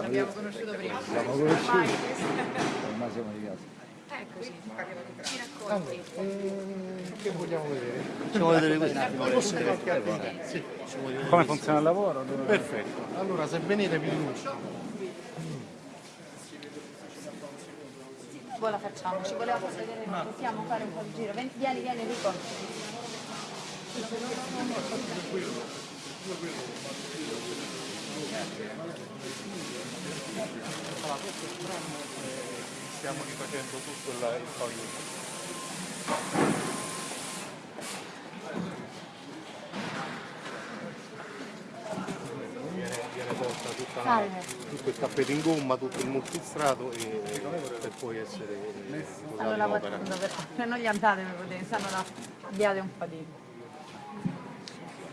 L'abbiamo conosciuto prima. Siamo conosciuti. Ormai siamo di casa. Eccoci, ci racconti. Eh, che vogliamo vedere? Facciamo vedere questo. Come funziona il lavoro? Perfetto. Allora se venite vi illustro. Poi la facciamo, ci voleva far vedere, possiamo fare un po' di giro. Ven- Vieni, vieni Enrico. Stiamo rifacendo tutto il, il la- Salve. tutto il tappeto in gomma, tutto il multistrato e, per poi essere Stanno posato in se non gli andate per vedere, stanno là. Abbiate un po' di...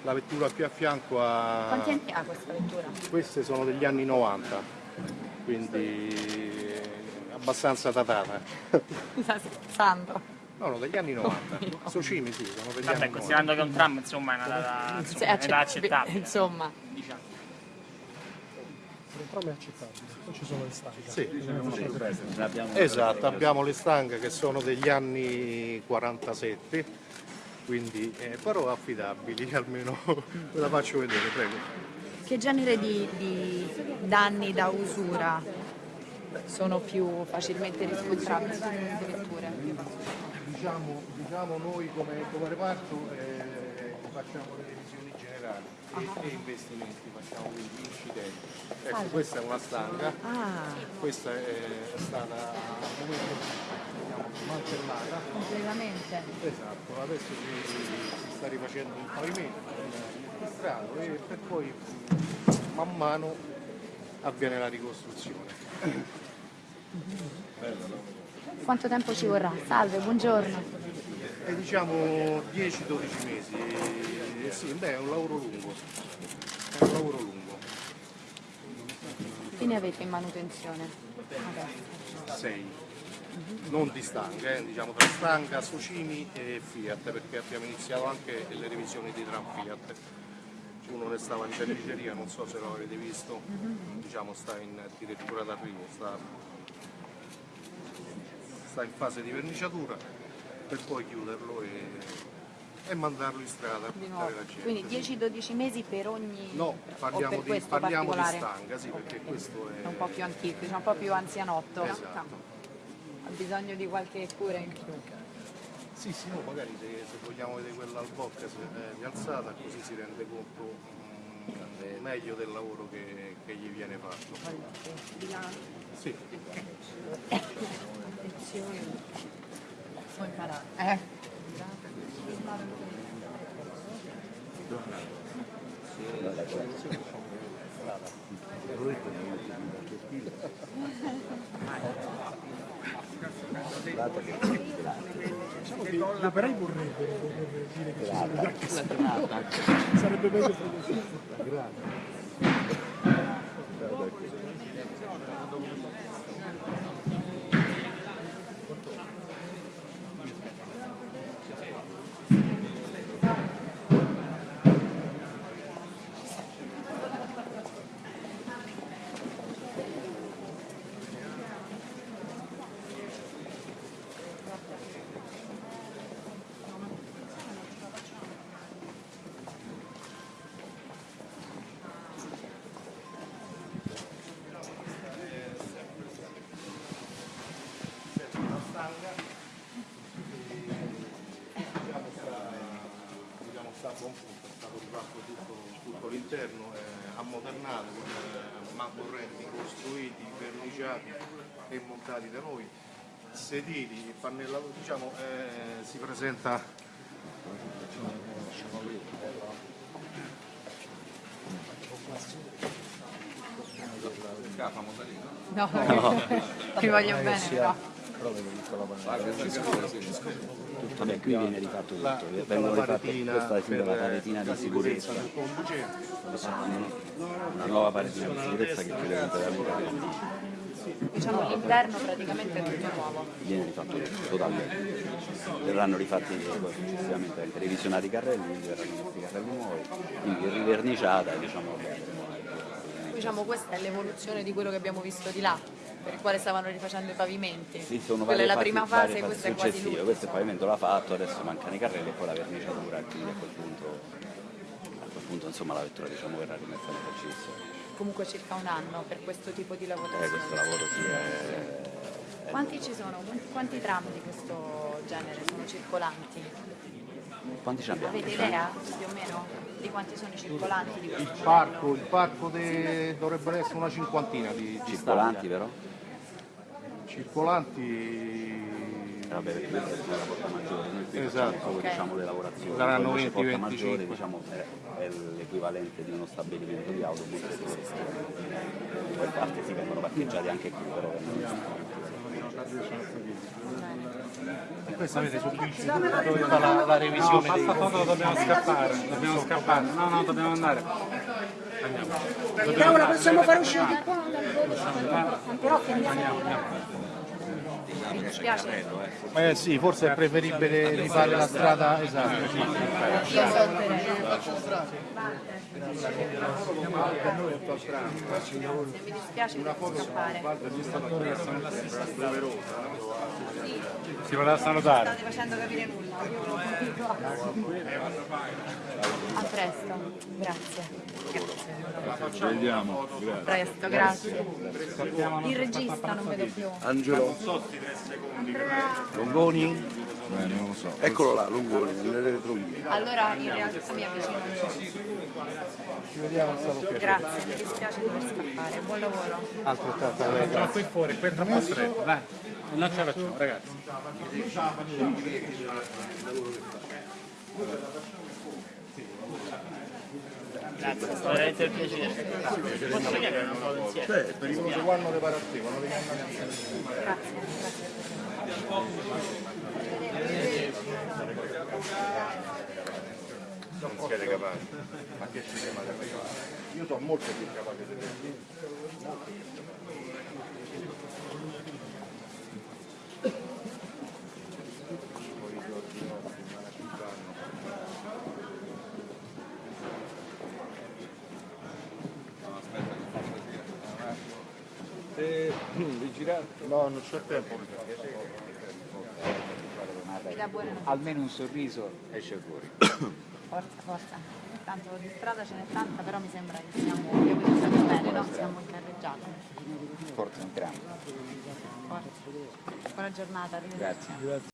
La vettura più a fianco ha... Quanti anni ha questa vettura? Queste sono degli anni 90, quindi abbastanza datata. Scherzando. No, no, degli anni 90. Socimi sì, sono degli Vabbè, anni 90. considerando che è un tram, insomma, è una data Sì, insomma, è da accett- accettabile. Insomma. Diciamo. Entrambi accettabili, poi ci sono le stanze. Sì. Esatto, abbiamo le stanghe che sono degli anni 47, quindi eh, però affidabili, almeno ve la faccio vedere, prego. Che genere di, di danni da usura sono più facilmente riscontrabili su queste vetture? Diciamo, diciamo noi come, come reparto eh, facciamo le revisioni generali e, e investimenti, facciamo quindi incidenti. Ecco, questa è una stanga, Ah, questa è stata al momento smantellata. completamente. Esatto, adesso si, si sta rifacendo il pavimento, il strato e per poi man mano avviene la ricostruzione. Quanto tempo ci vorrà? Salve, buongiorno. E diciamo 10-12 mesi, eh, sì, beh è un lavoro lungo, è un lavoro lungo, Che ne avete in manutenzione? Adesso. 6, non di stanga, eh, diciamo tra stanga, Socimi e Fiat, perché abbiamo iniziato anche le revisioni dei tram Fiat. Uno ne stava in verniceria, non so se lo avete visto, diciamo sta in addirittura d'arrivo, sta, sta in fase di verniciatura per poi chiuderlo e, e mandarlo in strada. Quindi 10-12 mesi per ogni... No, parliamo, di, parliamo di stanga, sì, perché questo è... È un po' più antico, un po' più anzianotto. Esatto. Ha bisogno di qualche cura in più. Sì, sì, no, magari se, se vogliamo vedere quella al bocca se, eh, così si rende conto mm, meglio del lavoro che, che gli viene fatto. Sì, Attenzione. Puoi imparare. Eh. Diciamo che gli operai vorrebbero, dire che ci sono gli Sarebbe meglio se è stato rifatto tutto, tutto l'interno, eh, ammodernato, con eh, mamborretti costruiti, verniciati e montati da noi, sedili, pannellatori, diciamo eh, si presenta No, ti voglio bene però. Vabbè, qui viene rifatto la, tutto, tutta vengono la rifatte, paretina questa è per la paretina la di sicurezza, una nuova paretina di sicurezza che chiude completamente, Diciamo l'interno praticamente è tutto nuovo. viene rifatto tutto, totalmente. Verranno rifatti poi successivamente anche revisionati i carrelli, quindi verranno i carrelli nuovi, quindi riverniciata, diciamo, diciamo questa è l'evoluzione di quello che abbiamo visto di là, per il quale stavano rifacendo i pavimenti. Sì, sono Quella è la prima fase, fasi questa è quasi l'ultima. Questo il pavimento l'ha fatto, adesso mancano i carrelli e poi la verniciatura e quindi a quel punto, a quel punto insomma, la vettura diciamo, verrà rimessa in esercizio. Comunque circa un anno per questo tipo di Eh, lavorazione. questo lavoro sì è... Quanti ci sono? Quanti- tram di questo genere sono circolanti? Quanti ce ne abbiamo? Avete idea più o meno di quanti sono i circolanti di questo Il modello? parco, il parco de- dovrebbero essere una cinquantina di Circolanti però? Circolanti. Vabbè, perché questa è la porta maggiore, noi qui Esatto. facciamo solo Ok. diciamo, le lavorazioni. Saranno Poi invece 20, porta maggiore 25. diciamo, è, è l'equivalente di uno stabilimento di autobus. Poi parte si vengono parcheggiati anche qui, però E questo avete sta la, la No, revisione dei basta foto, dobbiamo scappare, dobbiamo scappare. No, no, dobbiamo andare. Però la possiamo far uscire qua però che Mi dispiace, Eh sì, forse è preferibile rifare la strada esatta. io salterei. Se mi dispiace scappare. Si voleva salutare. State facendo capire nulla. A presto, grazie. Vediamo, A presto, grazie. Il regista non vedo più. Angelo Longoni? Non lo so. Eccolo là, Longoni, nelle retrovie. Allora in realtà mi avvicino. Grazie, mi dispiace dover scappare. Buon lavoro. Altrettanto a lei. Qui fuori, qui è troppo stretto, dai. Non ce la facciamo, ragazzi. Grazie, è veramente piacere. Posso chiedere una foto insieme? Cioè, pericoloso quando le pare a te, quando le grazie. Non siete capaci. Ma che ci chiamate capaci? Io sono molto più capace di te. No, non c'è tempo. Almeno un sorriso esce fuori. Forza, forza. Tanto di strada ce n'è tanta, però mi sembra che siamo, abbiamo iniziato bene, no? Siamo in carreggiata. Forza entriamo. Forza. Buona giornata, arrivederci. Grazie.